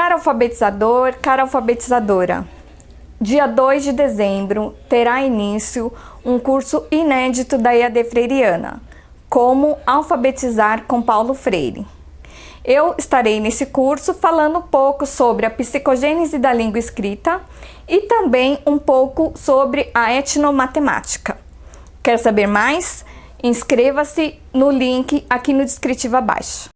Cara alfabetizador, cara alfabetizadora, dia 2 de dezembro terá início um curso inédito da IAD Freiriana, Como Alfabetizar com Paulo Freire. Eu estarei nesse curso falando um pouco sobre a psicogênese da língua escrita e também um pouco sobre a etnomatemática. Quer saber mais? Inscreva-se no link aqui no descritivo abaixo.